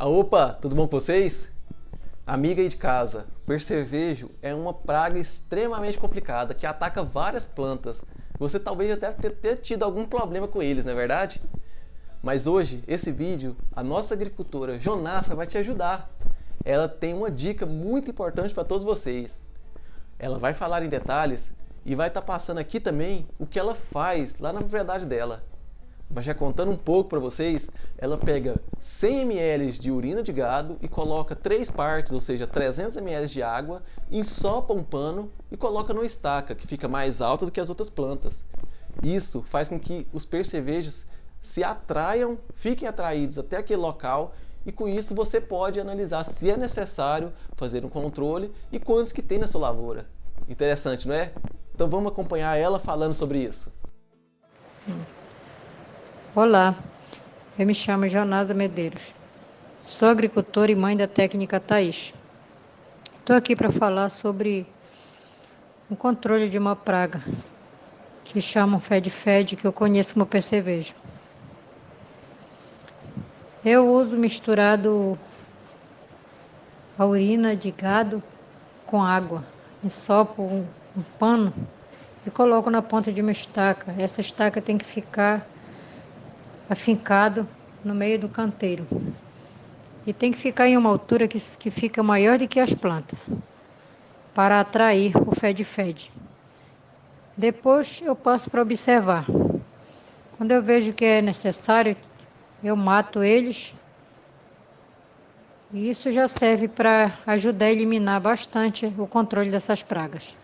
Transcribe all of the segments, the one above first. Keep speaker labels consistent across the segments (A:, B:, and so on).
A: Ah, opa, tudo bom com vocês? Amiga aí de casa, percevejo é uma praga extremamente complicada que ataca várias plantas. Você talvez já deve ter, tido algum problema com eles, não é verdade? Mas hoje, esse vídeo, a nossa agricultora Jonassa vai te ajudar. Ela tem uma dica muito importante para todos vocês. Ela vai falar em detalhes e vai estar tá passando aqui também o que ela faz lá na propriedade dela. Mas já contando um pouco para vocês, ela pega 100 ml de urina de gado e coloca 3 partes, ou seja, 300 ml de água, ensopa um pano e coloca no estaca, que fica mais alta do que as outras plantas. Isso faz com que os percevejos se atraiam, fiquem atraídos até aquele local e com isso você pode analisar se é necessário fazer um controle e quantos que tem na sua lavoura. Interessante, não é? Então vamos acompanhar ela falando sobre isso.
B: Olá, eu me chamo Jonasa Medeiros. Sou agricultora e mãe da técnica Thaís. Estou aqui para falar sobre o controle de uma praga que chamam Fed-Fed, que eu conheço como percevejo. Eu uso misturado a urina de gado com água. Ensopo um, um pano e coloco na ponta de uma estaca. Essa estaca tem que ficar afincado no meio do canteiro. E tem que ficar em uma altura que, que fica maior do que as plantas, para atrair o fed-fed. Depois eu passo para observar. Quando eu vejo que é necessário, eu mato eles. E isso já serve para ajudar a eliminar bastante o controle dessas pragas.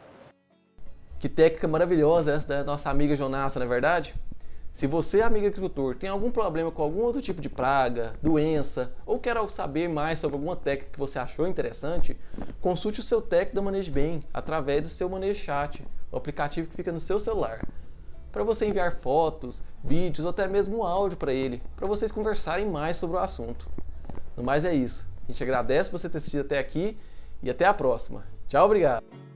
A: Que técnica maravilhosa essa da nossa amiga Jonassa, não é verdade? Se você, amigo agricultor, tem algum problema com algum outro tipo de praga, doença, ou quer saber mais sobre alguma técnica que você achou interessante, consulte o seu técnico da Manejo Bem através do seu Manejo Chat, o aplicativo que fica no seu celular, para você enviar fotos, vídeos ou até mesmo um áudio para ele, para vocês conversarem mais sobre o assunto. No mais é isso. A gente agradece você ter assistido até aqui e até a próxima. Tchau, obrigado!